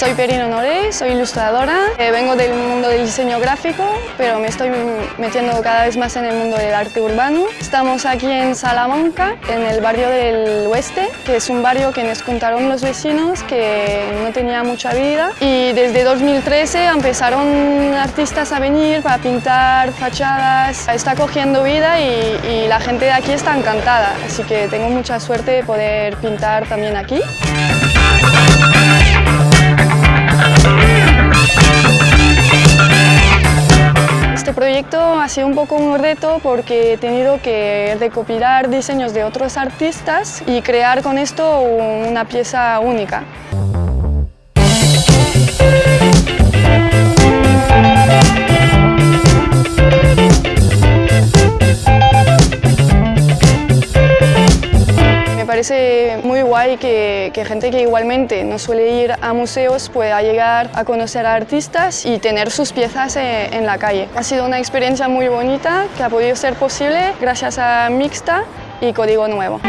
Soy Perino Noré, soy ilustradora, eh, vengo del mundo del diseño gráfico, pero me estoy metiendo cada vez más en el mundo del arte urbano. Estamos aquí en Salamanca, en el barrio del Oeste, que es un barrio que nos contaron los vecinos que no tenía mucha vida y desde 2013 empezaron artistas a venir para pintar fachadas. Está cogiendo vida y, y la gente de aquí está encantada, así que tengo mucha suerte de poder pintar también aquí. Proyecto ha sido un poco un reto porque he tenido que recopilar diseños de otros artistas y crear con esto una pieza única. Parece muy guay que, gente que igualmente no suele ir a museos pueda llegar a conocer a artistas y tener sus piezas en, en la calle. Ha sido una experiencia muy bonita que ha podido ser posible gracias a Mixta y Código Nuevo.